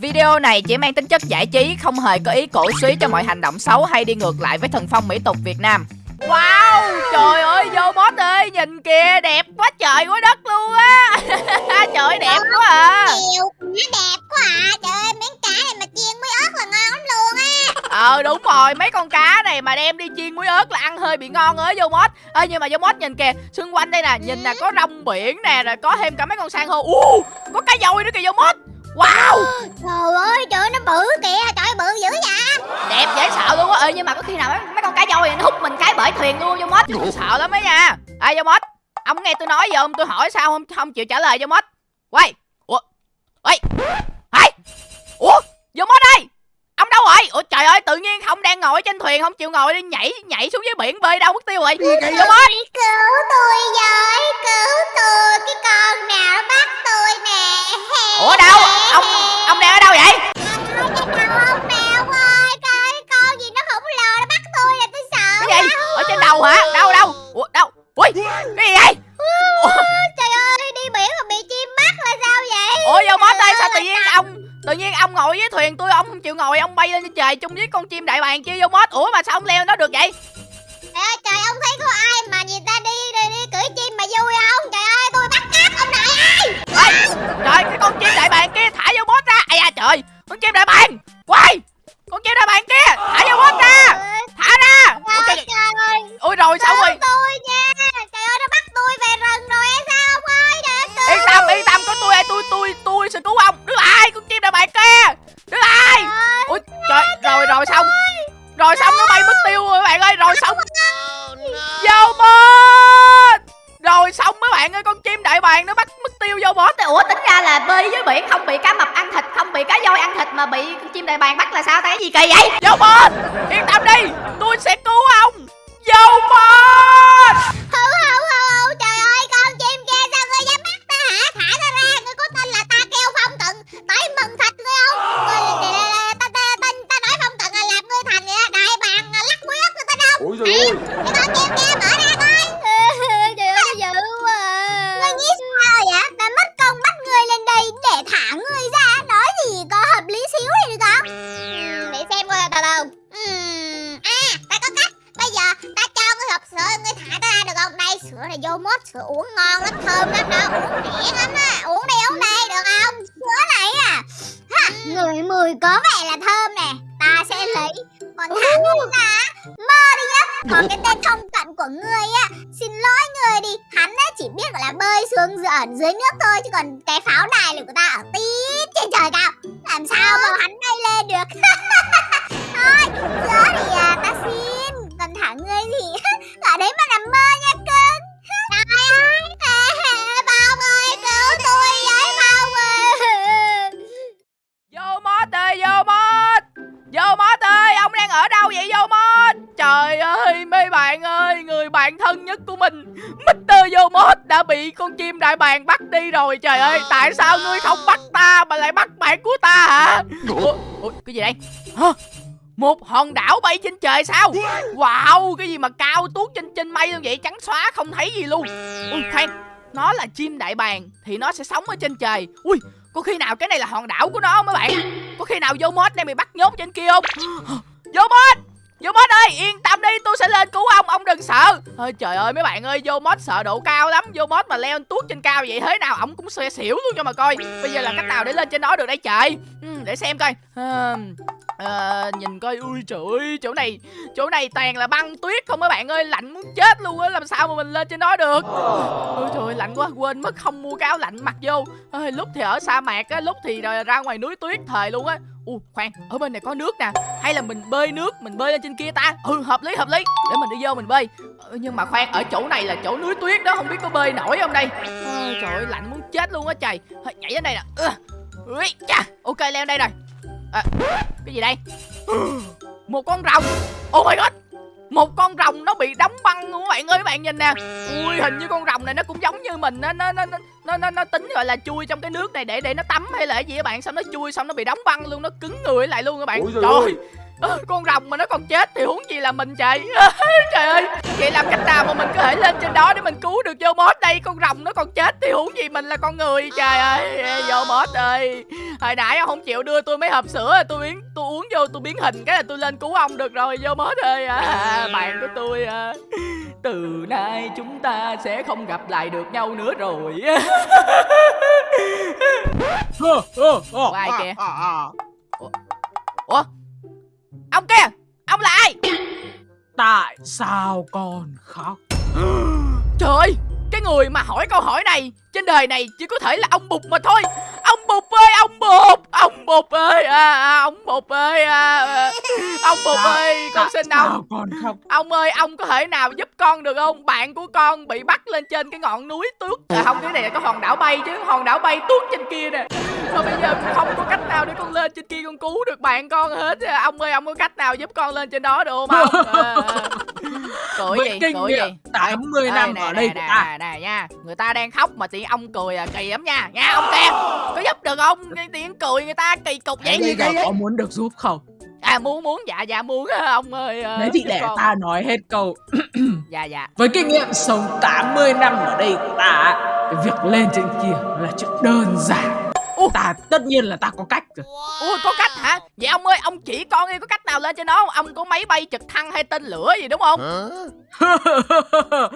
Video này chỉ mang tính chất giải trí, không hề có ý cổ suý cho mọi hành động xấu hay đi ngược lại với thần phong mỹ tục Việt Nam. Wow, trời ơi, vô boss ơi, nhìn kìa, đẹp quá trời quá đất luôn á. trời ơi, đẹp quá à. Nhiều quá đẹp quá à Trời ơi miếng cá này mà chiên muối ớt là ngon lắm luôn á Ờ đúng rồi, mấy con cá này mà đem đi chiên muối ớt là ăn hơi bị ngon ơi vô mốt. Ê nhưng mà vô mốt nhìn kìa, xung quanh đây nè, nhìn nè có rong biển nè, rồi có thêm cả mấy con san hô. Ú, có cá dồi nữa kìa vô mốt. Wow, Trời ơi trời nó bự kìa Trời bự dữ vậy đẹp dễ sợ luôn á. Ê nhưng mà có khi nào mấy, mấy con cá dồi này nó hút mình cái bể thuyền luôn vô mốt. Sợ lắm ấy nha. Ê vô mốt, ông nghe tôi nói giờ ông tôi hỏi sao không không chịu trả lời vô mốt. Quay. Ủa. Ê. Ê. Ủa, vô mốt đây. Ông đâu rồi? Ủa trời ơi, tự nhiên không đang ngồi trên thuyền không chịu ngồi đi nhảy nhảy xuống dưới biển bơi đâu mất tiêu rồi. Vô mốt. Cứu tôi với Cứu tôi Cái chung với con chim đại bàng kia vô mod? Ủa mà sao không leo nó được vậy? Chim đại bàng bắt là sao thấy gì kỳ vậy? Vô bot yên tâm đi! Sữa này vô mốt sữa uống ngon lắm Thơm lắm. Đó Uống nhẹ lắm á. Uống đi uống đi được không Sữa này à. Ha, Người mùi có vẻ là thơm nè. Ta sẽ lấy. Còn thả ngươi ra Mơ đi nhá. Còn cái tên không cận của ngươi á. Xin lỗi người đi. Hắn á chỉ biết gọi là bơi xuống dưới, ở dưới nước thôi Chứ còn cái pháo đài này của ta ở tít trên trời cao. Làm sao mà hắn bay lên được? Thôi Sữa thì à, ta xin. Còn thả ngươi thì Ở đấy mà nằm mơ nha vô mốt ơi ông đang ở đâu vậy vô mốt? Trời ơi mấy bạn ơi người bạn thân nhất của mình Mr. vô mốt đã bị con chim đại bàng bắt đi rồi. Trời ơi tại sao ngươi không bắt ta mà lại bắt bạn của ta hả? Ủa, ủa cái gì đây? Hả? Một hòn đảo bay trên trời sao? Wow cái gì mà cao tuốt trên trên mây luôn vậy? Trắng xóa không thấy gì luôn. Ui khoan nó là chim đại bàng thì nó sẽ sống ở trên trời. Ui có khi nào cái này là hòn đảo của nó không mấy bạn có khi nào vô mod đang bị bắt nhốt trên kia không? Vô mod vô mod ơi yên tâm đi tôi sẽ lên cứu ông ông đừng sợ. Ôi trời ơi mấy bạn ơi vô mod sợ độ cao lắm. Vô mod mà leo tuốt trên cao vậy thế nào ổng cũng xe xỉu luôn cho mà coi. Bây giờ là cách nào để lên trên đó được đây trời? Ừ, để xem coi. À, à, nhìn coi ui trời ơi chỗ này chỗ này toàn là băng tuyết không mấy bạn ơi lạnh muốn chết luôn á làm sao mà mình lên trên đó được? Ôi trời ơi lạnh quá quên mất không mua cái áo lạnh mặc vô. Ôi, lúc thì ở sa mạc á lúc thì ra ngoài núi tuyết thời luôn á. U khoan ở bên này có nước nè hay là mình bơi nước mình bơi lên trên kia ta? Ừ hợp lý hợp lý để mình đi vô mình bơi. Ừ, nhưng mà khoan ở chỗ này là chỗ núi tuyết đó không biết có bơi nổi không đây? Ôi trời ơi lạnh muốn chết luôn á trời nhảy đến đây nè. Ừ. Ui, ok leo đây rồi. À, cái gì đây? Một con rồng. Oh my god. Một con rồng nó bị đóng băng luôn các bạn ơi các bạn nhìn nè. Ui hình như con rồng này nó cũng giống như mình nó nó nó nó nó, nó tính gọi là chui trong cái nước này để để nó tắm hay là cái gì các bạn. Xong nó chui xong nó bị đóng băng luôn nó cứng người lại luôn các bạn. Ôi trời trời. ơi Ờ, con rồng mà nó còn chết thì huống gì là mình trời trời ơi vậy làm cách nào mà mình có thể lên trên đó để mình cứu được vô mốt đây? Con rồng nó còn chết thì huống gì mình là con người? Trời ơi vô mốt ơi. Hồi nãy ông không chịu đưa tôi mấy hộp sữa tôi biến tôi uống vô tôi biến hình cái là tôi lên cứu ông được rồi vô mốt ơi. À, bạn của tôi à. từ nay chúng ta sẽ không gặp lại được nhau nữa rồi. Ủa, ai kìa? Ủa? Ông kia là ai Tại sao con khóc? trời ơi cái người mà hỏi câu hỏi này trên đời này chỉ có thể là ông bụt mà thôi. Ông bụt ơi ông bụt ông bụt ơi à, à, ông bụt ơi à, à, ông bụt Sao- ơi con xin ông. con khóc? ông ơi ông có thể nào giúp con được không? Bạn của con bị bắt lên trên cái ngọn núi tuốt à, không cái này là cái hòn đảo bay chứ hòn đảo bay tuốt trên kia nè mà bây giờ không có cách nào để con lên trên kia con cứu được bạn con hết. Ông ơi ông có cách nào giúp con lên trên đó được không ông? À, à. cười gì kinh cười gì? 80 Ê, năm nè, ở nè, đây nè, của ta. nè, nè nha. Người ta đang khóc mà tự ông cười à kỳ lắm nha. Nha ông kia có giúp được không? Tiếng cười người ta kỳ cục vậy. Bây giờ có muốn được giúp không? à muốn muốn. Dạ dạ muốn ông ơi Đấy thì giúp để con. ta nói hết câu. Dạ dạ. Với kinh nghiệm sống 80 năm ở đây của ta Cái việc lên trên kia là chuyện đơn giản Ta tất nhiên là ta có cách rồi ui có cách hả? Vậy ông ơi ông chỉ con đi có cách nào lên trên đó không? Ông có máy bay trực thăng hay tên lửa gì đúng không?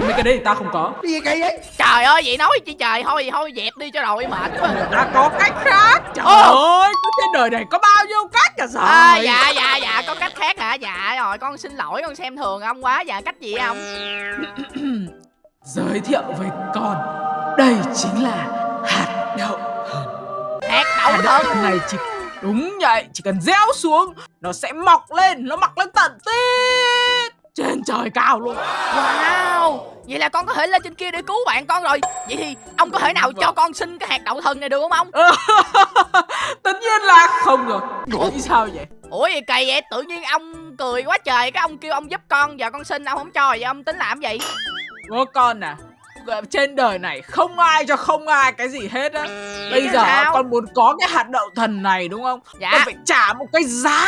Mấy cái đấy ta không có. Gì vậy? Trời ơi vậy nói chi trời. Thôi thôi dẹp đi cho rồi mệt quá. Ta có cách khác. Trời Ồ. ơi Trên đời này có bao nhiêu cách cả rồi à, dạ dạ dạ có cách khác hả? Dạ rồi con xin lỗi con xem thường ông quá. Dạ cách gì ông? Giới thiệu với con Đây chính là hạt đậu hạt đậu Hạt đậu thần thần này chỉ Đúng vậy Chỉ cần gieo xuống Nó sẽ mọc lên Nó mọc lên tận tít. Trên trời cao luôn. Wow Vậy là con có thể lên trên kia để cứu bạn con rồi. Vậy thì ông có thể nào cho con xin cái hạt đậu thần này được không ông? Tất nhiên là không rồi. Nghĩ sao vậy? Ủa gì kỳ vậy tự nhiên ông cười quá trời Cái ông kêu ông giúp con Giờ con xin ông không cho Vậy ông tính làm gì? Bố con à trên đời này không ai cho không ai cái gì hết á. Bây giờ sao? con muốn có cái hạt đậu thần này đúng không? Dạ. Con phải trả một cái giá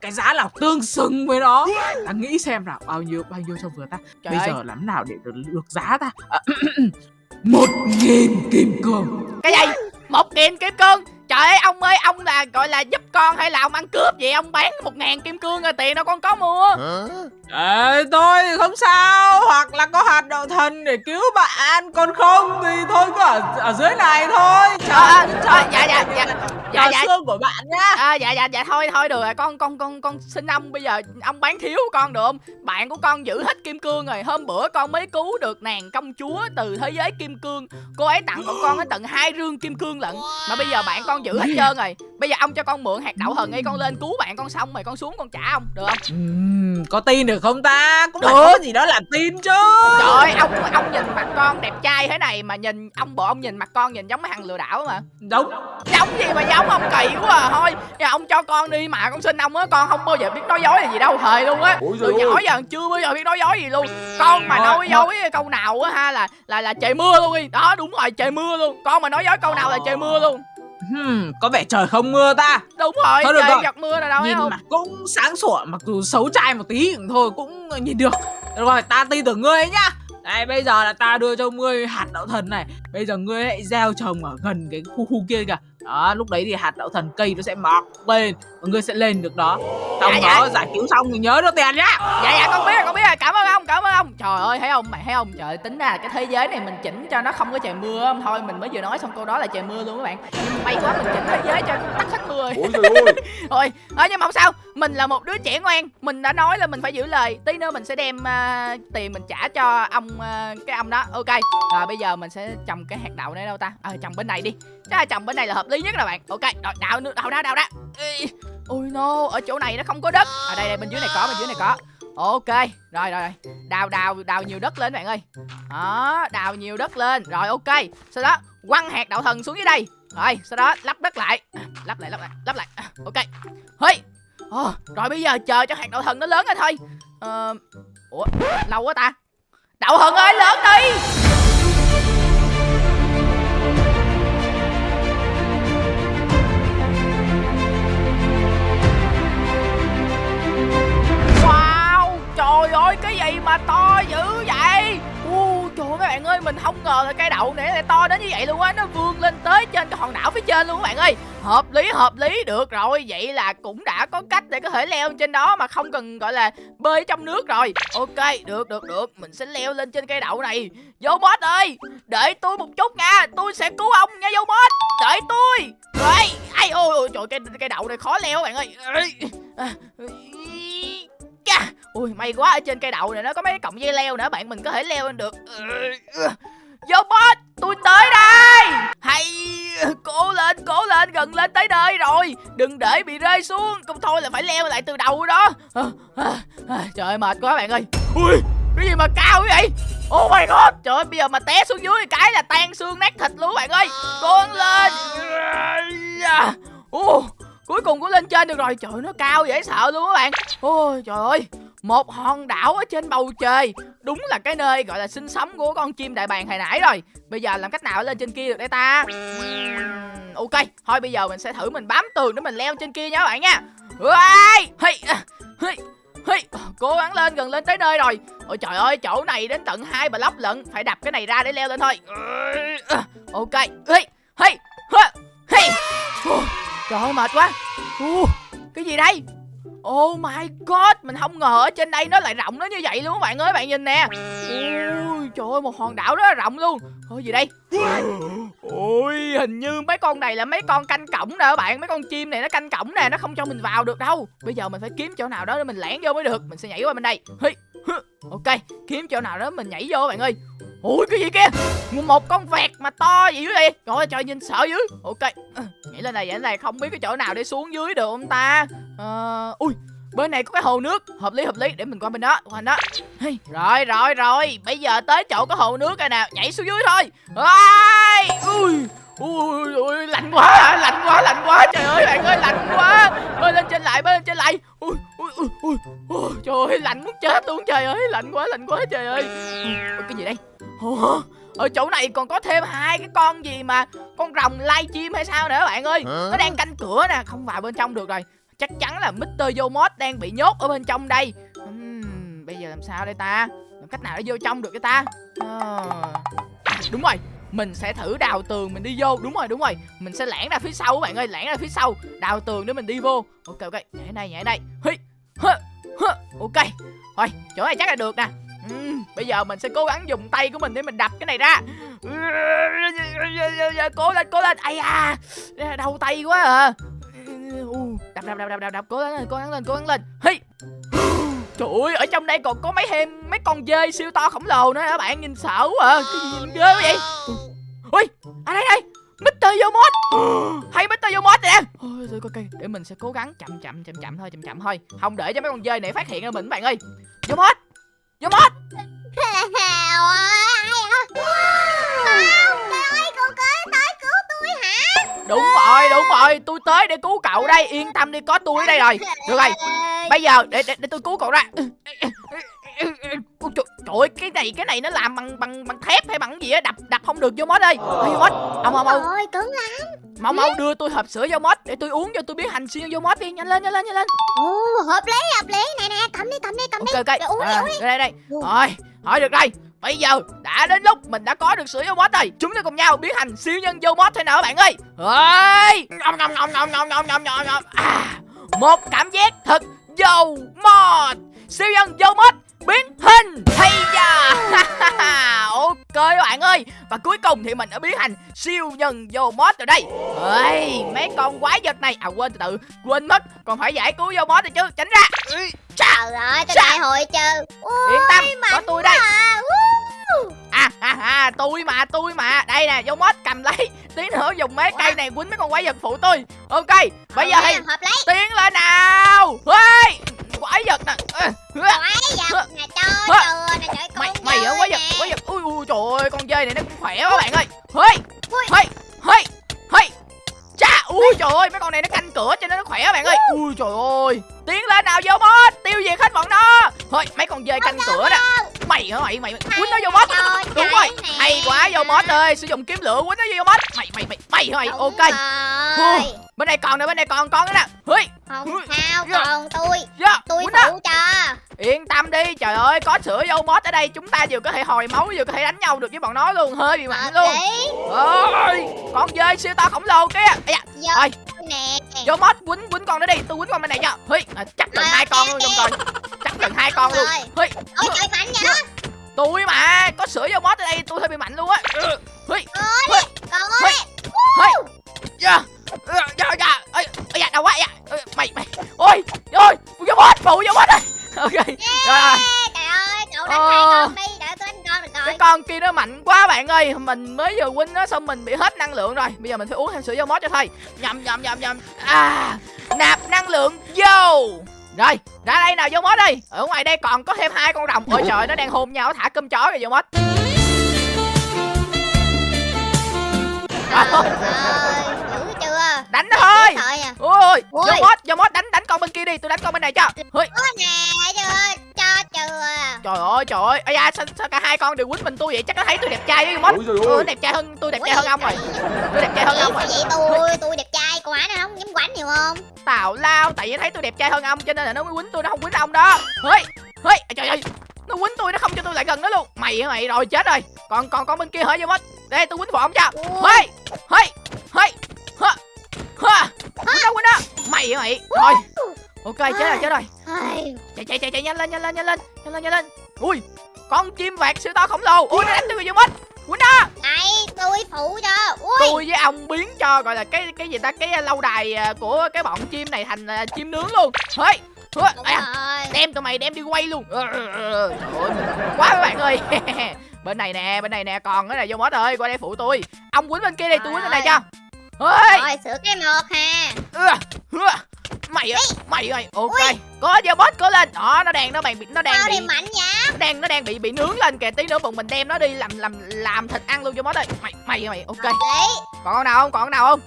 Cái giá nào tương xứng với nó. Ta nghĩ xem nào bao nhiêu bao nhiêu cho vừa ta. Trời Bây ơi. giờ làm nào để được, được giá ta? À, Một nghìn kim cương. Cái gì? Một nghìn kim cương Trời ơi ông ơi ông là gọi là giúp con hay là ông ăn cướp vậy? Ông bán một ngàn kim cương rồi tiền đâu con có mua. Thôi thì không sao. Hoặc là có hạt đậu thần để cứu bạn. Còn không thì thôi cứ ở, ở dưới này thôi. Chờ, à, à, dạ dạ dạ. Dạ dạ. xương của bạn nhá. À, dạ dạ dạ thôi thôi được rồi. Con con con con xin ông bây giờ ông bán thiếu con được không? Bạn của con giữ hết kim cương rồi. Hôm bữa con mới cứu được nàng công chúa từ thế giới kim cương. Cô ấy tặng bọn con tới tận hai rương kim cương lận. Mà bây giờ bạn con giữ hết trơn rồi. Bây giờ ông cho con mượn hạt đậu thần đi con lên cứu bạn con xong rồi con xuống con trả ông được không? Ừm, có tin được không ta? Cũng phải Được. có cái gì đó là tin chứ. trời ơi ông ông nhìn mặt con đẹp trai thế này mà nhìn ông bộ ông nhìn mặt con nhìn giống mấy thằng lừa đảo mà. Giống. giống gì mà giống ông kỳ quá à. Thôi giờ ông cho con đi mà con xin ông á con không bao giờ biết nói dối là gì đâu thề luôn á. Từ nhỏ giờ chưa bao giờ biết nói dối gì luôn. Con mà nói dối câu nào á ha là là là trời mưa luôn đi. Đó đúng rồi trời mưa luôn. Con mà nói dối câu nào là trời mưa luôn Hmm, có vẻ trời không mưa ta. đúng rồi Thôi được trời giọt mưa rồi đâu nhìn không mặt cũng sáng sủa mặc dù xấu trai một tí cũng thôi cũng nhìn được. Được rồi, ta tin tưởng ngươi ấy nhá. Đây bây giờ là ta đưa cho ngươi hạt đậu thần này Bây giờ ngươi hãy gieo trồng ở gần cái khu khu kia kìa Đó, lúc đấy thì hạt đậu thần cây nó sẽ mọc lên Và ngươi sẽ lên được đó. Xong Dạ, dạ. đó giải cứu xong thì nhớ đưa tiền nhá. Dạ dạ con biết rồi con biết rồi. Cảm ơn ông cảm ơn ông. Trời ơi thấy không mày thấy không trời tính ra cái thế giới này mình chỉnh cho nó không có trời mưa không? Thôi mình mới vừa nói xong câu đó là trời mưa luôn các bạn. Nhưng may quá mình chỉnh thế giới cho tắt hết mưa rồi ôi trời ơi thôi ờ, nhưng mà không sao. Mình là một đứa trẻ ngoan. Mình đã nói là mình phải giữ lời. Tí nữa mình sẽ đem à, tiền mình trả cho ông à, cái ông đó. Ok rồi bây giờ mình sẽ trồng cái hạt đậu này đâu ta? Ờ trồng bên này đi. Chắc là trồng bên này là hợp lý nhất nè bạn. Ok rồi đào nữa đào ra đào ra. Ôi no ở chỗ này nó không có đất. Ở đây đây bên dưới này có bên dưới này có. Ok rồi rồi rồi. Đào đào đào nhiều đất lên bạn ơi. Đó đào nhiều đất lên. Rồi ok. Sau đó quăng hạt đậu thần xuống dưới đây. Rồi sau đó lắp đất lại. Lắp lại lắp lại lắp lại. Ok. Hơi oh, ờ, rồi bây giờ chờ cho hạt đậu thần nó lớn rồi thôi. Ờ, ủa lâu quá ta. Đậu thần ơi to dữ vậy? U trời ơi, mấy bạn ơi mình không ngờ là cây đậu này lại to đến như vậy luôn á. Nó vươn lên tới trên cái hòn đảo phía trên luôn các bạn ơi. Hợp lý hợp lý được rồi. Vậy là cũng đã có cách để có thể leo trên đó mà không cần gọi là bơi trong nước rồi. Ok được được được. Mình sẽ leo lên trên cây đậu này. Vô boss ơi! Để tôi một chút nha. Tôi sẽ cứu ông nha vô boss. Đợi tôi. Rồi ai ôi, ôi trời cây cây đậu này khó leo bạn ơi. À, ui may quá ở trên cây đậu này nó có mấy cái cọng dây leo nữa bạn mình có thể leo lên được. Robot, vô tôi tới đây. Hay cố lên cố lên gần lên tới nơi rồi. Đừng để bị rơi xuống không thôi là phải leo lại từ đầu đó. Trời ơi mệt quá bạn ơi. Ui cái gì mà cao như vậy? Oh my god Trời ơi bây giờ mà té xuống dưới cái là tan xương nát thịt luôn bạn ơi. Con lên. Ồ, Cuối cùng cũng lên trên được rồi. Trời ơi, nó cao dễ sợ luôn các bạn. Ôi trời ơi. Một hòn đảo ở trên bầu trời. Đúng là cái nơi gọi là sinh sống của con chim đại bàng hồi nãy rồi. Bây giờ làm cách nào lên trên kia được đây ta? Ok. Thôi bây giờ mình sẽ thử mình bám tường để mình leo trên kia nha các bạn nha. Ui, hey, hey, hey. Cố gắng lên gần lên tới nơi rồi. Ôi trời ơi chỗ này đến tận hai block lận. Phải đập cái này ra để leo lên thôi. Ok. Hey, hey, hey. Trời ơi mệt quá. Cái gì đây? Oh my god Mình không ngờ ở trên đây nó lại rộng nó như vậy luôn các bạn ơi Bạn nhìn nè. Ui trời ơi một hòn đảo rất là rộng luôn. Thôi gì đây? Ôi hình như mấy con này là mấy con canh cổng nè các bạn Mấy con chim này nó canh cổng nè Nó không cho mình vào được đâu. Bây giờ mình phải kiếm chỗ nào đó để mình lẻn vô mới được Mình sẽ nhảy qua bên đây. Hi, Ok kiếm chỗ nào đó mình nhảy vô các bạn ơi. Ui cái gì kia Một con vẹt mà to gì vậy Trời ơi trời nhìn sợ dữ. Ok. Ừ, nhảy lên này nhảy lên này. Không biết cái chỗ nào để xuống dưới được không ta? Uh, Ui Bên này có cái hồ nước. Hợp lý hợp lý. Để mình qua bên đó Qua bên đó. Hey. Rồi rồi rồi. Bây giờ tới chỗ có hồ nước rồi nào Nhảy xuống dưới thôi. Ôi Ui Ui, ui, lạnh quá, lạnh quá, lạnh quá, trời ơi bạn ơi, lạnh quá. Bơi lên trên lại, bơi lên trên lại. Ui, ui, ui, ui, ui trời ơi, lạnh muốn chết luôn, trời ơi, lạnh quá, lạnh quá, trời ơi. Ui, Cái gì đây? Ủa, ở chỗ này còn có thêm hai cái con gì mà Con rồng lai chim hay sao nữa bạn ơi? Nó đang canh cửa nè, không vào bên trong được rồi. Chắc chắn là Mr. Yomot đang bị nhốt ở bên trong đây. Uhm, Bây giờ làm sao đây ta? Làm cách nào để vô trong được cái ta? À, Đúng rồi mình sẽ thử đào tường mình đi vô. Đúng rồi đúng rồi. Mình sẽ lẻn ra phía sau các bạn ơi lẻn ra phía sau. Đào tường để mình đi vô. Ok ok. Nhảy đây nhảy đây. Hi, hơ, hơ. ok. Thôi chỗ này chắc là được nè Ừ, bây giờ mình sẽ cố gắng dùng tay của mình để mình đập cái này ra cố lên cố lên ai à đau tay quá à đập đập đập đập đập đập cố gắng lên cố gắng lên cố gắng lên hey Trời ơi, ở trong đây còn có mấy thêm mấy con dơi siêu to khổng lồ nữa các bạn nhìn sợ quá à. Cái gì nhìn ghê quá vậy? Ui, à đây đây, Mr. Yomot. Hay Mr. Yomot nè. Ôi thôi ok, để mình sẽ cố gắng chậm chậm chậm chậm thôi, chậm chậm thôi. Không để cho mấy con dơi này phát hiện ra mình các bạn ơi. Yomot. Yomot. Đúng rồi, đúng rồi, tôi tới để cứu cậu đây, yên tâm đi, có tôi ở đây rồi. Được rồi, bây giờ để để, để tôi cứu cậu ra. Ôi, trời, trời ơi, cái này cái này nó làm bằng bằng bằng thép hay bằng gì á, đập đập không được vô mốt ơi. Ê, mốt, ông ông mau. Ôi, cứng lắm. Mau mau đưa tôi hộp sữa vô mốt để tôi uống cho tôi biết hành xuyên vô mốt đi, nhanh lên nhanh lên nhanh lên. Ồ, hợp lý hợp lý. Nè nè, cầm đi cầm đi cầm okay, đi. Okay. Rồi uống à, đi ờ, uống đi. Đây đây. Rồi, hỏi được đây. Bây giờ đã đến lúc mình đã có được sữa vô mốt rồi Chúng ta cùng nhau biến thành siêu nhân vô mốt thế nào các bạn ơi Ơi Ngom ngom ngom ngom ngom ngom ngom ngom à, Một cảm giác thật vô mốt Siêu nhân vô mốt biến hình hay da. Ok các bạn ơi. Và cuối cùng thì mình đã biến thành siêu nhân vô mod rồi đây. Ơi mấy con quái vật này. À quên từ từ. Quên mất. Còn phải giải cứu vô mod rồi chứ. Tránh ra. Trời ơi, tôi Sao? đại hội trừ. yên tâm. Có tôi đây. À, à tôi mà tôi mà. Đây nè vô mod cầm lấy. Tí nữa dùng mấy cây này quýnh mấy con quái vật phụ tôi. Ok bây giờ thì tiến lên nào. Ơi quái vật nè. Quái vật nè, cho nè, trời mày con mày ở quái vật quái vật. Ui ui trời ơi con dơi này nó cũng khỏe quá bạn ơi. Hơi hơi hơi hơi cha ui trời ơi mấy con này nó canh cửa cho nên nó khỏe bạn ơi. Ui trời ơi. Tiến lên nào vô mod tiêu diệt hết bọn nó. Thôi mấy con dơi canh cửa nè mày hả? Mày mày quýnh nó vô mod Trời, đúng rồi. hay quá vô mod ơi sử dụng kiếm lửa quýnh nó vô mod. Mày mày mày mày hả? Mày ok. rồi. bên đây còn nè bên đây còn con nữa nè. Hơi Không sao, Dạ. còn tôi. yeah, Tôi phụ cho. Yên tâm đi, trời ơi, có sữa vô mod ở đây Chúng ta vừa có thể hồi máu vừa có thể đánh nhau được với bọn nó luôn. Hơi bị mạnh luôn. ơi Con dơi siêu to khổng lồ kia. Ơi. nè. Vô mod quýnh quýnh con nó đi. Tôi quýnh con bên này cho. À, chắc gần Rồi, hai con luôn trong coi Chắc gần hai con luôn. Rồi. Ôi trời mạnh vậy? Tôi mà Có sữa vô mod ở đây tôi hơi bị mạnh luôn á. Ừ, Ôi Con ơi hí Dạ Dạ, dạ, dạ ây da, đau quá dạ. Mày, mày. Ôi, ôi, vô mod, phụ vô mod đây Ok, rồi, rồi Trời ơi Cậu đánh Ờ. hai con đi Để tôi đánh con rồi. Cái con kia nó mạnh quá bạn ơi. Mình mới vừa win nó xong mình bị hết năng lượng rồi. Bây giờ mình phải uống thêm sữa vô mót cho thôi. Nhầm nhầm nhầm nhầm. À nạp năng lượng vô rồi ra đây nào vô mót đi. Ở ngoài đây còn có thêm hai con rồng. Ôi trời nó đang hôn nhau thả cơm chó rồi vô Trời ơi. chưa? Đánh nó thôi à. Ôi vô Ôi. mót vô mót đánh đánh con bên kia đi. Tôi đánh con bên này cho. Có nè chưa Cho chưa? Trời ơi trời ơi. Ây da sao, sao cả hai con đều quýnh mình tôi vậy? Chắc nó thấy tôi đẹp trai với Ôi trời tôi đẹp trai hơn tôi đẹp trai hơn ông rồi. tôi đẹp trai hơn ông rồi. Vậy tôi Tôi đẹp trai Ái này không? Dám quánh nhiều không? Tào lao tại vì thấy tôi đẹp trai hơn ông cho nên là nó mới quýnh tôi nó không quýnh ông đó. Hơi hơi trời ơi nó quýnh tôi nó không cho tôi lại gần nó luôn. Mày hả mày? Rồi chết rồi. Còn còn con bên kia hả vô mất đây tôi quýnh phụ ông cho. Hơi hơi hơi ha ha quýnh đó quýnh đó. Mày hả mày? Rồi. Ok chết rồi chết rồi. Chạy chạy chạy chạy nhanh lên nhanh lên nhanh lên nhanh lên nhanh lên. Ui con chim vạc siêu to khổng lồ. Ui nó đánh tôi vô mất quýnh đó. Đây tôi phụ cho. Ui. Tôi với ông biến cho gọi là cái cái gì ta? Cái lâu đài à, của cái bọn chim này thành à, chim nướng luôn. Đúng à, đem tụi mày đem đi quay luôn. Ơi mình quá các bạn ơi. Bên này nè bên này nè còn cái này vô mod ơi qua đây phụ tôi. Ông quýnh bên kia đi tôi quýnh bên này cho. Ơi Rồi sửa cái một ha. Mày ơi mày ơi. Ok có vô mod có lên. Đó nó đang nó đang bị nó đang Sao bị mạnh vậy. Nó đang nó đang bị bị nướng lên kìa. Tí nữa bọn mình đem nó đi làm làm làm thịt ăn luôn vô mod ơi mày mày mày ok. Còn con nào không? Còn con nào không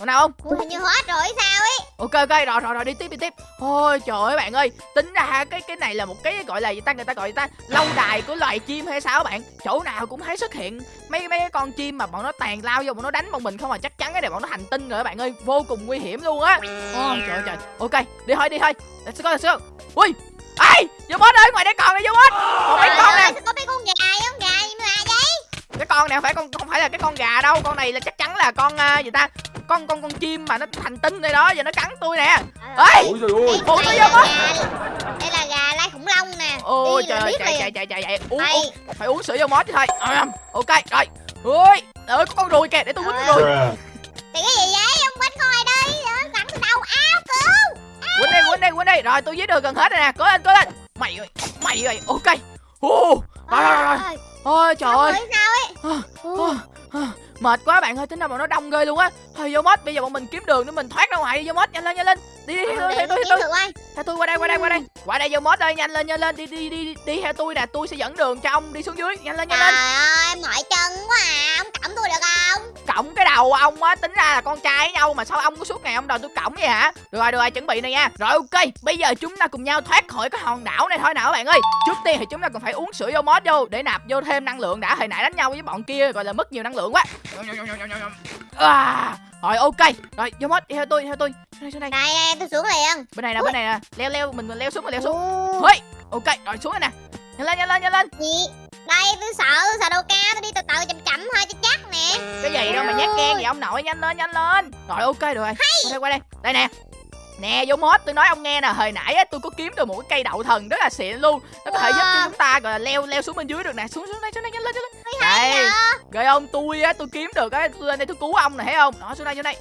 con nào không? Ui hình như hết rồi sao ấy? Ok ok rồi rồi rồi đi tiếp đi tiếp. Ôi trời ơi bạn ơi tính ra cái cái này là một cái gọi là gì ta người ta gọi gì ta? Lâu đài của loài chim hay sao bạn? Chỗ nào cũng thấy xuất hiện. Mấy mấy cái con chim mà bọn nó tàn lao vô bọn nó đánh bọn mình không mà chắc chắn cái này bọn nó hành tinh rồi các bạn ơi. Vô cùng nguy hiểm luôn á. Ôi trời ơi trời. Ok đi thôi đi thôi. Let's go let's go. Ui ai? Vô bot ơi ngoài đây còn này vô bot còn mấy con nè có mấy con gà giống gà gì mà vậy? Cái con này không phải con không phải là cái con gà đâu con này là chắc chắn là con à, gì ta con con con chim mà nó hành tinh đây đó giờ nó cắn tôi nè. Ê! Ôi trời ơi. Phụ tôi đây vô là gà Đây là gà lai khủng long nè. Ôi Đi trời ơi chạy chạy chạy chạy chạy. Uống phải uống sữa vô mót chứ thôi. Ok rồi. Ôi ơi có con ruồi kìa để tôi quýnh con ruồi Bruh. Thì cái gì vậy? Ông ai đây? Đánh từ đâu? Áo cứu. Quýnh đi quýnh đi quýnh đi. Rồi tôi giết được gần hết rồi nè. Cố lên cố lên. Mày ơi mày ơi. Ok. Ồ, rồi rồi rồi rồi. Ôi trời ơi. sao ấy mệt quá bạn ơi tính ra bọn nó đông ghê luôn á. Thôi vô mót bây giờ bọn mình kiếm đường để mình thoát ra ngoài đi vô mót nhanh lên nhanh lên. Đi đi theo tôi theo tôi. theo tôi theo tôi qua đây qua đây qua đây. Qua đây vô mót ơi nhanh lên nhanh lên. Đi đi đi đi theo tôi nè tôi sẽ dẫn đường cho ông đi xuống dưới. Nhanh lên nhanh lên. Trời ơi mỏi chân quá à. Ông cõng tôi được không? Cổng cái đầu ông á tính ra là con trai với nhau mà sao ông có suốt ngày ông đòi tôi cổng vậy hả? Được rồi được rồi chuẩn bị này nha. Rồi ok bây giờ chúng ta cùng nhau thoát khỏi cái hòn đảo này thôi nào các bạn ơi. Trước tiên thì chúng ta cần phải uống sữa vô mót vô để nạp vô thêm năng lượng đã. Hồi nãy đánh nhau với bọn kia gọi là mất nhiều năng lượng quá à, rồi ok. Rồi vô đi theo tôi theo tôi. Xuống đây xuống đây Đây đây tôi xuống liền. Bên này nè bên này nè leo leo mình, mình leo xuống mình leo xuống. Hây, ok rồi xuống đây nè. Nhanh lên nhanh lên nhanh lên. Gì? Đây tôi sợ tôi sợ đâu cao Tôi đi từ từ chậm chậm thôi cho chắc nè. Cái gì đâu mà nhát gan vậy ông nội nhanh lên nhanh lên. Rồi ok được rồi. Qua đây qua đây. Đây nè nè vô mod tôi nói ông nghe nè. Hồi nãy á tôi có kiếm được một cái cây đậu thần rất là xịn luôn. Nó có thể giúp cho chúng ta gọi là leo leo xuống bên dưới được nè. Xuống xuống đây xuống đây nhanh lên. Nhanh lên đây. rồi ông tôi á tôi kiếm được á tôi lên đây tôi cứu ông nè thấy không? Đó xuống đây xuống đây?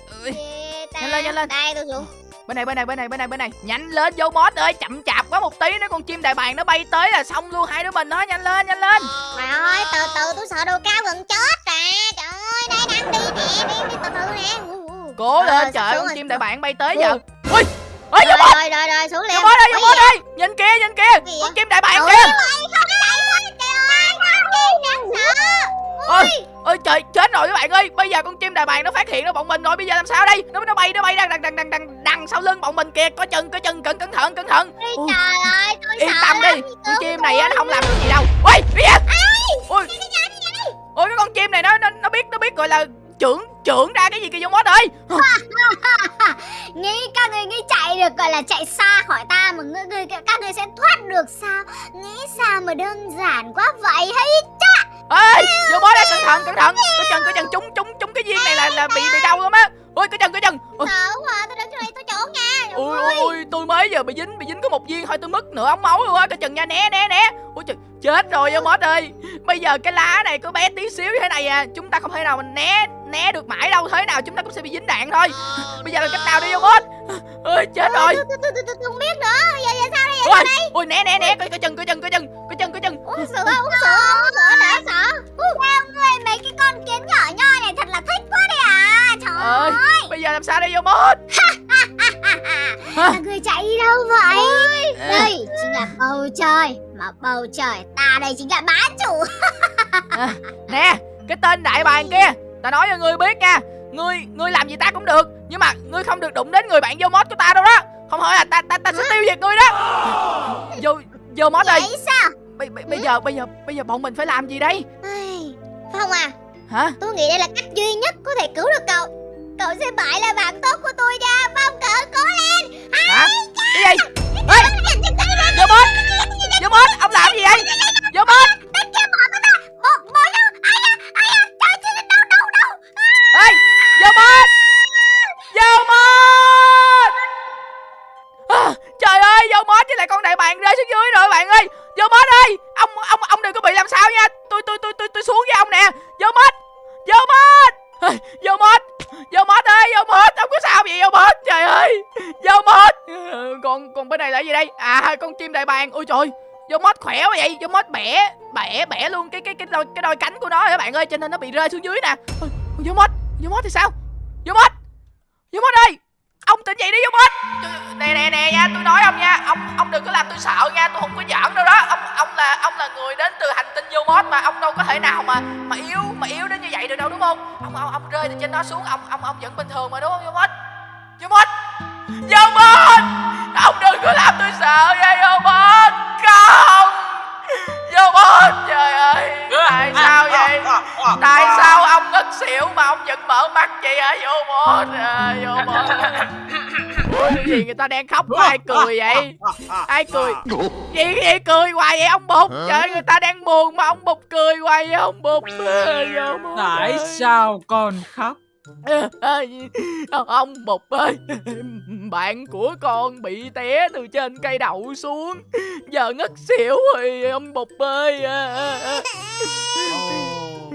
Nhanh lên, nhanh lên. Đây tôi xuống. Bên này bên này bên này bên này bên này. Nhanh lên vô mod ơi. Chậm chạp quá một tí nữa con chim đại bàng nó bay tới là xong luôn. Hai đứa mình đó nhanh lên nhanh lên. Trời ơi từ từ tôi sợ độ cao gần chết à Trời ơi đây đang đi. Nè Đi đi từ từ nè. Cố lên trời con chim đại bàng bay tới giờ. Ui vô Rồi rồi rồi rồi xuống liền ơi vô Ui, mod ơi nhìn kia nhìn kia con chim đại bàng Ôi, kìa. ôi, quá trời chết rồi các bạn ơi. Bây giờ con chim đại bàng nó phát hiện ra bọn mình rồi. Bây giờ làm sao đây? Nó nó bay nó bay đang đằng đằng đằng đằng đằng sau lưng bọn mình kìa. Có chân có chân cẩn cẩn thận cẩn thận. Ôi, Ui, Trời ơi tôi yên tâm đi con chim này á nó không làm được. gì đâu. Ui ui ui cái con chim này nó nó nó biết nó biết gọi là trưởng trưởng ra cái gì kìa vô mod ơi Nghĩ các người nghĩ chạy được gọi là chạy xa khỏi ta mà ngươi, ngươi, các ngươi sẽ thoát được sao? Nghĩ sao mà đơn giản quá vậy hay ê vô bó đây cẩn thận cẩn thận. Cái chân cái chân trúng trúng trúng cái viên này là là bị bị đau lắm á. Ôi cái chân cái chân. Ôi. Sợ quá tôi đứng chỗ này tôi trốn nha. ôi ôi, ôi tôi mới giờ bị dính bị dính có một viên thôi tôi mất nửa ống máu luôn á. Cái chân nha né né né. Ôi trời chết rồi vô mốt ơi. Bây giờ cái lá này có bé tí xíu như thế này à chúng ta không thể nào mình né né được mãi đâu. Thế nào chúng ta cũng sẽ bị dính đạn thôi bây giờ là cách nào đi vô mốt ơi chết rồi. Không biết nữa. Giờ giờ sao đây? Giờ ôi ôi né né né. Cái cái chân cái chân cái chân cái chân cái chân uống sữa uống sữa uống sữa đã sợ. Sao ngươi mấy cái con kiến nhỏ nhoi này thật là thích quá đi à. Trời ơi. bây giờ làm sao đây vô mốt Các ngươi chạy đi đâu vậy? Đây chính là bầu trời. Mà bầu trời ta đây chính là bá chủ. Nè cái tên đại bàng kia ta nói cho ngươi biết nha ngươi ngươi làm gì ta cũng được. Nhưng mà ngươi không được đụng đến người bạn vô mốt của ta đâu đó. Không hỏi là ta ta ta sẽ tiêu diệt ngươi đó. Vô vô mốt ơi. Vậy sao? bây, bây, bây giờ bây giờ bây giờ bọn mình phải làm gì đây? Phong à. Hả? Tôi nghĩ đây là cách duy nhất có thể cứu được cậu. Cậu sẽ phải là bạn tốt của tôi nha. Phong cậu cố lên đôi cái đôi cánh của nó các bạn ơi cho nên nó bị rơi xuống dưới nè. Ôi, vô mốt vô mốt thì sao? Vô mốt vô mốt ơi. Ông tỉnh dậy đi vô mốt nè nè nè nha tôi nói ông nha. Ông ông đừng có làm tôi sợ nha tôi không có giỡn đâu đó. Ông ông là ông là người đến từ hành tinh vô mốt mà ông đâu có thể nào mà mà yếu mà yếu đến như vậy được đâu đúng không? Ông ông ông rơi từ trên đó xuống ông ông ông vẫn bình thường mà đúng không vô mốt vô mốt vô mốt ông đừng có làm tôi sợ nha vô mốt không! Vô mốt trời ơi. Tại sao vậy? tại sao ông ngất xỉu mà ông vẫn mở mắt vậy hả vô mốt à, vô mốt Ủa cái gì người ta đang khóc mà ai cười vậy? Ai cười? Gì vậy cười hoài vậy? Ông bụt. Trời người ta đang buồn mà ông bụt cười hoài vậy ông bụt. À, Tại sao con khóc? Ông bụt ơi bạn của con bị té từ trên cây đậu xuống giờ ngất xỉu rồi ông bụt ơi Ồ,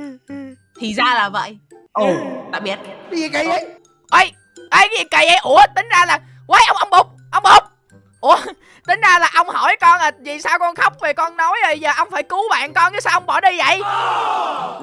Thì ra là vậy. Ồ, đã biết. Cái gì kỳ vậy? ê ê cái gì kỳ vậy ủa tính ra là quái ông ông bụt ông bụt ủa tính ra là ông hỏi con là vì sao con khóc rồi giờ ông phải cứu bạn con chứ sao ông bỏ đi vậy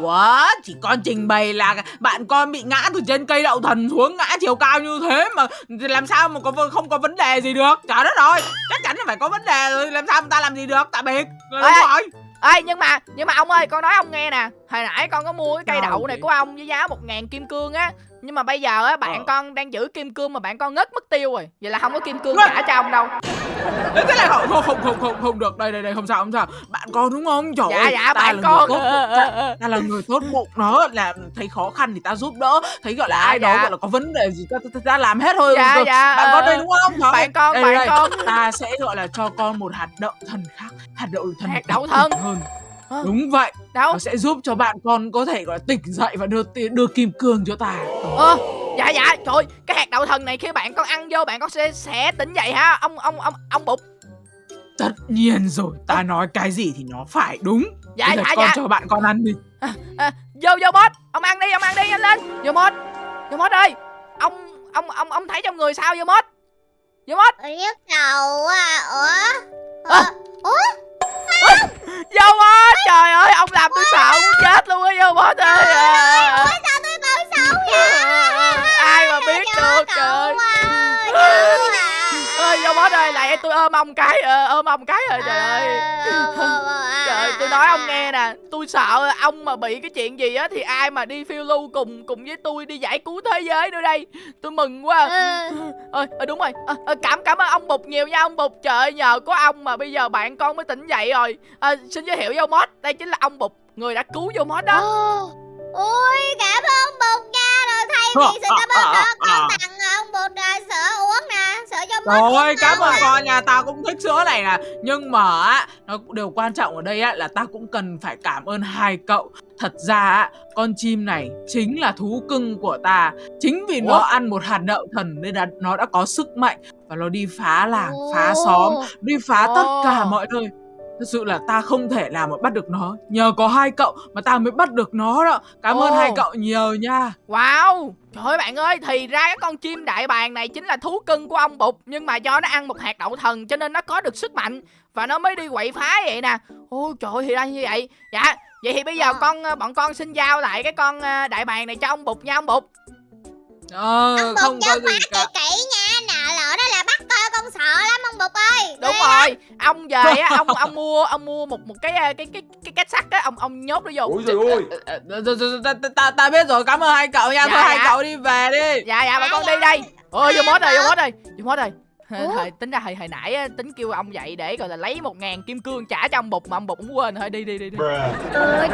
What? Chỉ con trình bày là bạn con bị ngã từ trên cây đậu thần xuống ngã chiều cao như thế mà làm sao mà có không có vấn đề gì được. Trời đất ơi, chắc chắn là phải có vấn đề rồi. Làm sao người ta làm gì được? Tạm biệt. Đúng Ê, rồi. ê nhưng mà nhưng mà ông ơi con nói ông nghe nè hồi nãy con có mua cái cây đậu này của ông với giá một ngàn kim cương á nhưng mà bây giờ á bạn Ờ. con đang giữ kim cương mà bạn con ngất mất tiêu rồi vậy là không có kim cương trả cho ông đâu Thế thế này không không không không không, không được. Đây đây đây không sao không sao. Bạn con đúng không? Trời dạ ơi, dạ ta bạn là con người tốt ờ, bụng. ờ, ờ. ta là người tốt bụng đó là thấy khó khăn thì ta giúp đỡ thấy gọi là Dạ, ai đó dạ. gọi là có vấn đề gì ta, ta, ta, ta làm hết thôi Dạ, dạ, bạn ờ, con đây đúng không Trời bạn con, đây, bạn đây, con. ta sẽ gọi là cho con một hạt đậu thần khác hạt đậu thần Hạt đậu thần? hơn Hả? đúng vậy đâu nó sẽ giúp cho bạn con có thể gọi là tỉnh dậy và đưa đưa kim cương cho ta ờ dạ dạ trời ơi, cái hạt đậu thần này khi bạn con ăn vô bạn con sẽ sẽ tỉnh dậy ha. Ông ông ông ông bụt tất nhiên rồi ta nói cái gì thì nó phải đúng. Dạ Bây giờ dạ con dạ. cho bạn con ăn đi. À, vô vô boss ông ăn đi ông ăn đi nhanh lên. Vô boss vô boss ơi. Ông ông ông ông thấy trong người sao vô boss vô boss nhức đầu à Ủa? À. Ủa? Vô boss trời ơi ông làm tôi sợ muốn chết luôn á vô boss ơi. À. ai mà biết được trời ơi vô boss ơi lại tôi ôm ông cái ờ, ôm ông cái rồi trời ơi. Trời ơi, tôi nói ông nghe nè Tôi sợ ông mà bị cái chuyện gì á Thì ai mà đi phiêu lưu cùng cùng với tôi Đi giải cứu thế giới nữa đây. Tôi mừng quá. Ơi ờ, đúng rồi. Ờ, ờ, cảm cảm ơn ông bụt nhiều nha ông bụt. Trời ơi, nhờ có ông mà bây giờ bạn con mới tỉnh dậy rồi. Ờ, xin giới thiệu vô mod. Đây chính là ông bụt người đã cứu vô mod đó Ôi cảm ơn bột nha Rồi thay vì sự cảm ơn đó Con tặng ông bột à, sữa uống nè Sữa cho mod Rồi, cảm ơn con nhà ta cũng thích sữa này nè. Nhưng mà á, nó điều quan trọng ở đây á là ta cũng cần phải cảm ơn hai cậu. Thật ra á, con chim này chính là thú cưng của ta. Chính vì nó Ủa? ăn một hạt đậu thần nên là nó đã có sức mạnh Và nó đi phá làng, phá xóm, đi phá tất cả mọi nơi Thật sự là ta không thể nào mà bắt được nó. Nhờ có hai cậu mà ta mới bắt được nó đó. Cảm ơn Ồ. hai cậu nhiều nha. Wow. Trời ơi bạn ơi Thì ra cái con chim đại bàng này chính là thú cưng của ông Bụt Nhưng mà do nó ăn một hạt đậu thần Cho nên nó có được sức mạnh Và nó mới đi quậy phá vậy nè. Ôi trời ơi, thì ra như vậy. Dạ Vậy thì bây giờ Ờ. con ờ, bọn con xin giao lại cái con ờ, đại bàng này cho ông Bụt nha ông Bụt Ờ, Ông không Bụt có nhớ gì cả. kỹ kỹ nha con sợ lắm ông Bụt ơi Đúng Đi. rồi Ông về á Ông ông mua ông mua một một cái cái cái cái kết sắt á Ông ông nhốt nó vô Ôi trời ơi Ờ, ờ, ờ, ta, ta, ta, ta biết rồi, cảm ơn hai cậu nha. Dạ, Thôi hai dạ. cậu đi về đi. Dạ dạ bà con Dạ, đi đây Ôi vô mốt rồi vô mốt rồi Vô mốt rồi? Thời, tính ra hồi, hồi nãy á, tính kêu ông vậy để gọi là lấy một ngàn kim cương trả cho ông bụt mà ông bụt cũng quên thôi đi đi đi đi. Ừ,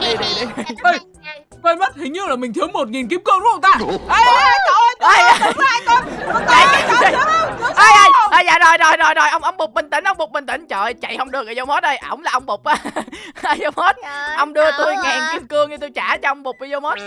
đi, đi, đi. Ê, quên mất, hình như là mình thiếu một nghìn kim cương đúng không ta? Ê, cậu ơi, chạy chạy ai ai ai dạ rồi rồi rồi rồi ông ông bụt bình tĩnh ông bụt bình tĩnh. Trời ơi, chạy không được rồi vô mốt ơi. Ổng là ông bụt á. Vô mốt. Trời ông đưa tôi ngàn kim cương thì tôi trả cho ông bụt đi vô mốt.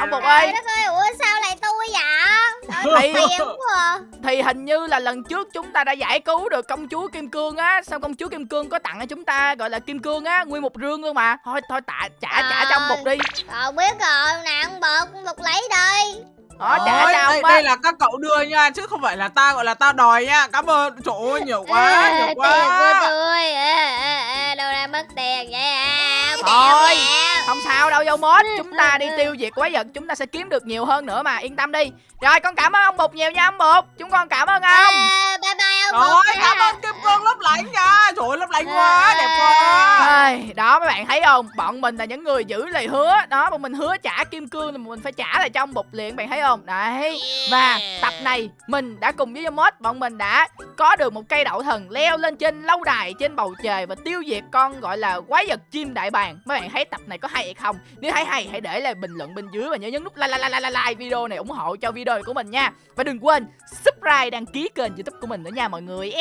Ông bụt Trời ơi. ủa sao lại tôi vậy? Trời à. thì hình như là lần trước chúng ta đã giải cứu được công chúa kim cương á. Xong công chúa kim cương có tặng cho chúng ta gọi là kim cương á nguyên một rương luôn mà thôi thôi tạ trả trả cho ông bụt đi. Rồi biết rồi, nè ông Bụt, ông Bụt lấy đi đó trả Ôi, cho đây, ông đây là các cậu đưa nha, chứ không phải là ta gọi là ta đòi nha. Cảm ơn, trời ơi, nhiều quá, nhiều Tiền của quá. tôi, ê, ê, ê, đâu ra mất tiền vậy à? Thôi. Không sao đâu vô mốt chúng ta đi tiêu diệt quái vật chúng ta sẽ kiếm được nhiều hơn nữa mà yên tâm đi rồi con cảm ơn ông bụt nhiều nha ông bụt chúng con cảm ơn ông Ê, bye bye ông Rồi, Bụt cảm nha. ơn kim cương lấp lánh nha. Trời ơi, lấp lánh quá, đẹp quá. Đó mấy bạn thấy không bọn mình là những người giữ lời hứa đó bọn mình hứa trả kim cương thì mình phải trả lại cho ông bụt liền bạn thấy không đấy. Và tập này mình đã cùng với mod bọn mình đã có được một cây đậu thần leo lên trên lâu đài trên bầu trời và tiêu diệt con gọi là quái vật chim đại bàng. Mấy bạn thấy tập này có hay hay không? Nếu thấy hay hãy để lại bình luận bên dưới và nhớ nhấn nút like like like like, like video này ủng hộ cho video của mình nha. Và đừng quên subscribe đăng ký kênh youtube của mình nữa nha mọi người.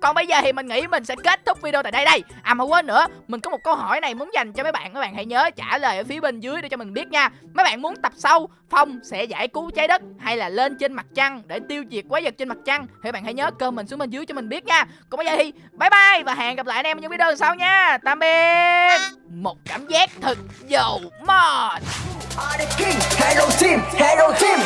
Còn bây giờ thì mình nghĩ mình sẽ kết thúc video tại đây đây. À mà quên nữa mình có một câu hỏi này muốn dành cho mấy bạn. Mấy bạn hãy nhớ trả lời ở phía bên dưới để cho mình biết nha. Mấy bạn muốn tập sau phong sẽ giải cứu trái đất hay là lên trên mặt trăng để tiêu diệt quái vật trên mặt trăng. Thì bạn hãy nhớ comment xuống bên dưới cho mình biết nha. Còn bây giờ thì bye bye và hẹn gặp lại anh em ở những video sau nha. Tạm biệt. Một cảm giác thật dầu mòn hello team, hello team.